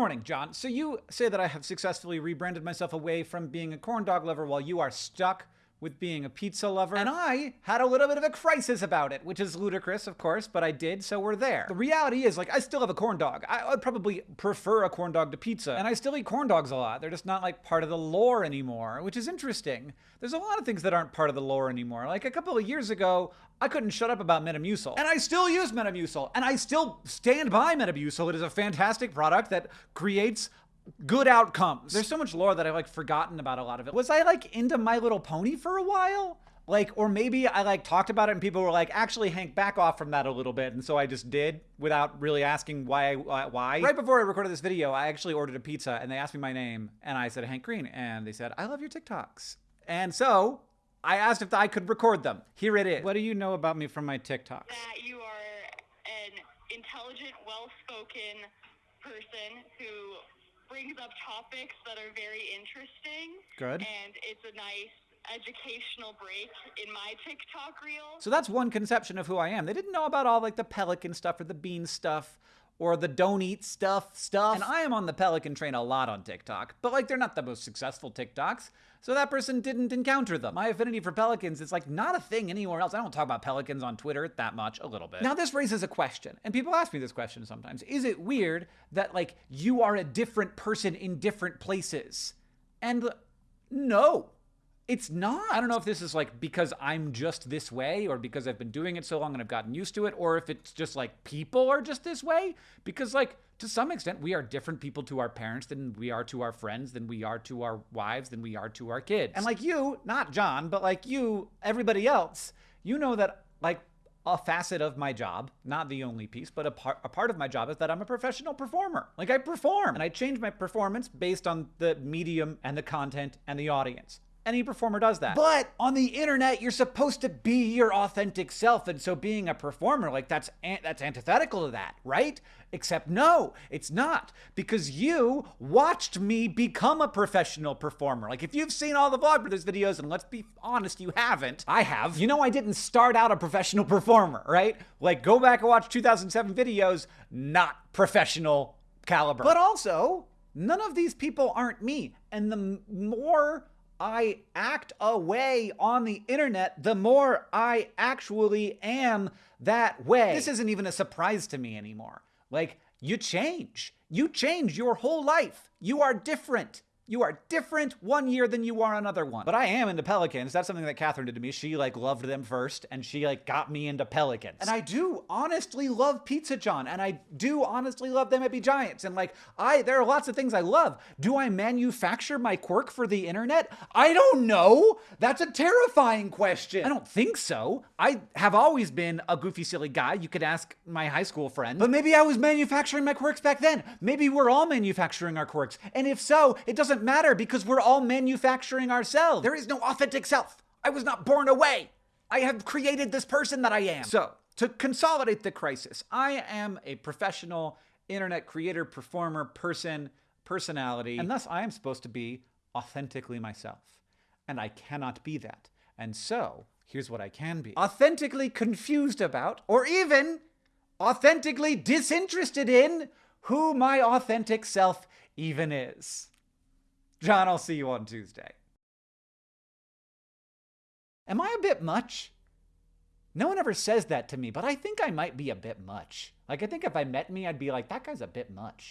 morning, John. So you say that I have successfully rebranded myself away from being a corn dog lover while you are stuck with being a pizza lover. And I had a little bit of a crisis about it, which is ludicrous, of course, but I did, so we're there. The reality is, like, I still have a corn dog. I would probably prefer a corn dog to pizza, and I still eat corn dogs a lot. They're just not, like, part of the lore anymore, which is interesting. There's a lot of things that aren't part of the lore anymore. Like, a couple of years ago, I couldn't shut up about Metamucil. And I still use Metamucil, and I still stand by Metamucil. It is a fantastic product that creates good outcomes. There's so much lore that I've like forgotten about a lot of it. Was I like into My Little Pony for a while? Like, or maybe I like talked about it and people were like, actually, Hank, back off from that a little bit. And so I just did without really asking why. Uh, why. Right before I recorded this video, I actually ordered a pizza and they asked me my name and I said Hank Green. And they said, I love your TikToks. And so I asked if I could record them. Here it is. What do you know about me from my TikToks? That you are an intelligent, well spoken person who brings up topics that are very interesting. Good. And it's a nice educational break in my TikTok reel. So that's one conception of who I am. They didn't know about all like the pelican stuff or the bean stuff or the don't eat stuff stuff. And I am on the Pelican train a lot on TikTok, but like they're not the most successful TikToks. So that person didn't encounter them. My affinity for pelicans is like not a thing anywhere else. I don't talk about pelicans on Twitter that much, a little bit. Now this raises a question, and people ask me this question sometimes. Is it weird that like you are a different person in different places? And no. It's not. I don't know if this is like because I'm just this way or because I've been doing it so long and I've gotten used to it or if it's just like people are just this way because like to some extent we are different people to our parents than we are to our friends than we are to our wives than we are to our kids. And like you, not John, but like you, everybody else, you know that like a facet of my job, not the only piece, but a part, a part of my job is that I'm a professional performer. Like I perform and I change my performance based on the medium and the content and the audience. Any performer does that. But on the internet, you're supposed to be your authentic self, and so being a performer, like that's that's antithetical to that, right? Except no, it's not because you watched me become a professional performer. Like if you've seen all the Vlogbrothers videos, and let's be honest, you haven't. I have. You know, I didn't start out a professional performer, right? Like go back and watch 2007 videos, not professional caliber. But also, none of these people aren't me, and the more I act away on the internet, the more I actually am that way. This isn't even a surprise to me anymore. Like, you change. You change your whole life. You are different. You are different one year than you are another one. But I am into pelicans. That's something that Katherine did to me. She like loved them first and she like got me into pelicans. And I do honestly love Pizza John and I do honestly love They Might Be Giants. And like I there are lots of things I love. Do I manufacture my quirk for the internet? I don't know. That's a terrifying question. I don't think so. I have always been a goofy silly guy. You could ask my high school friend. But maybe I was manufacturing my quirks back then. Maybe we're all manufacturing our quirks. And if so, it doesn't doesn't matter because we're all manufacturing ourselves. There is no authentic self. I was not born away. I have created this person that I am. So, to consolidate the crisis, I am a professional internet creator, performer, person, personality, and thus I am supposed to be authentically myself. And I cannot be that. And so, here's what I can be authentically confused about, or even authentically disinterested in who my authentic self even is. John, I'll see you on Tuesday. Am I a bit much? No one ever says that to me, but I think I might be a bit much. Like, I think if I met me, I'd be like, that guy's a bit much.